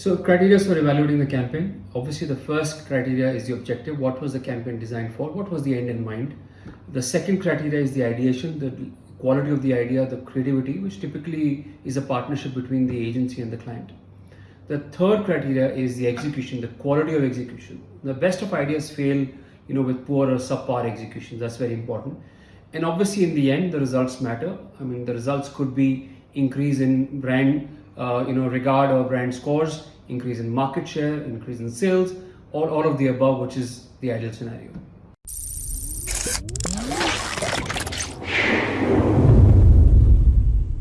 So criteria for evaluating the campaign. Obviously, the first criteria is the objective. What was the campaign designed for? What was the end in mind? The second criteria is the ideation, the quality of the idea, the creativity, which typically is a partnership between the agency and the client. The third criteria is the execution, the quality of execution. The best of ideas fail, you know, with poor or subpar execution. That's very important. And obviously, in the end, the results matter. I mean, the results could be increase in brand, uh, you know, regard or brand scores, increase in market share, increase in sales, or all of the above, which is the ideal scenario.